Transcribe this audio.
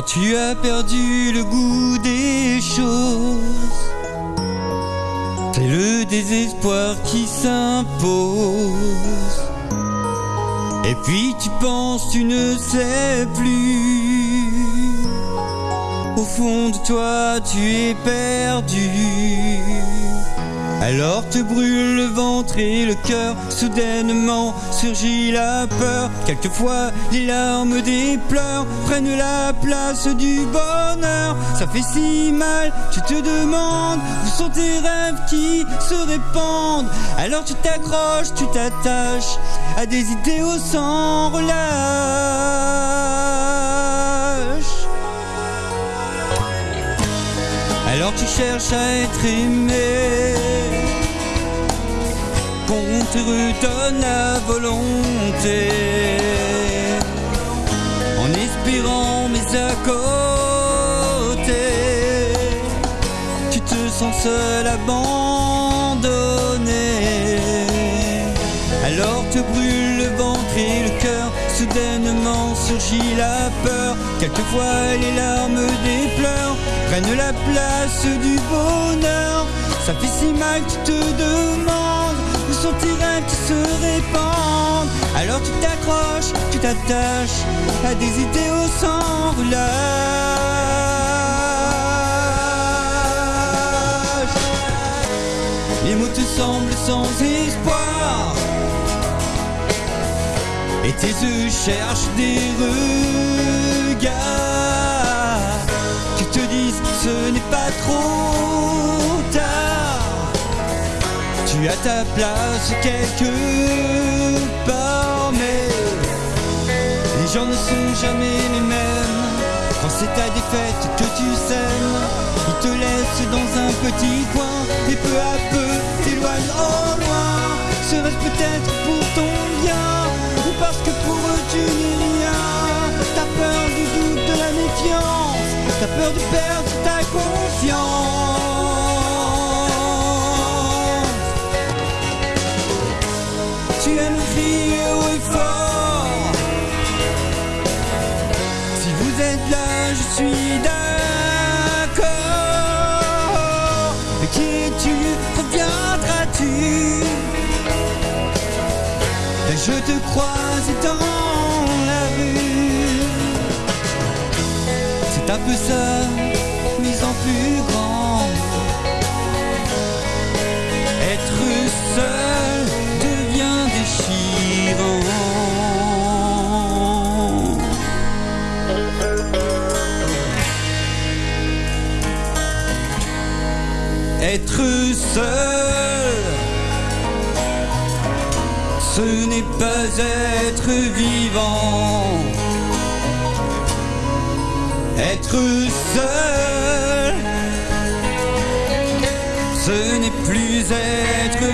Quand tu as perdu le goût des choses, c'est le désespoir qui s'impose. Et puis tu penses, tu ne sais plus. Au fond de toi, tu es perdu. Alors te brûle le ventre et le cœur, soudainement surgit la peur. Quelquefois les larmes des pleurs prennent la place du bonheur. Ça fait si mal, tu te demandes où sont tes rêves qui se répandent. Alors tu t'accroches, tu t'attaches à des idéaux sans relâche. Alors tu cherches à être aimé Redonne la volonté. En espérant mais à côté Tu te sens seul abandonné. Alors te brûle le ventre et le cœur Soudainement surgit la peur. Quelquefois les larmes des pleurs prennent la place du bonheur. Ça fait si mal, tu te Alors tu t'accroches, tu t'attaches à des idéaux sans relâche. Les mots te semblent sans espoir. Et tes yeux cherchent des regards qui te disent ce n'est pas trop Tu as ta place quelque part, mais les gens ne sont jamais les mêmes. Quand c'est ta défaite que tu sèmes, ils te laissent dans un petit coin et peu à peu t'éloignent au loin. Serait-ce peut-être pour ton bien ou parce que pour eux tu n'es rien? T'as peur du doute, de la méfiance, t'as peur de perdre ta confiance. Je te croise dans la rue. C'est un peu ça, Être seul, ce n'est pas être vivant. Être seul, ce n'est plus être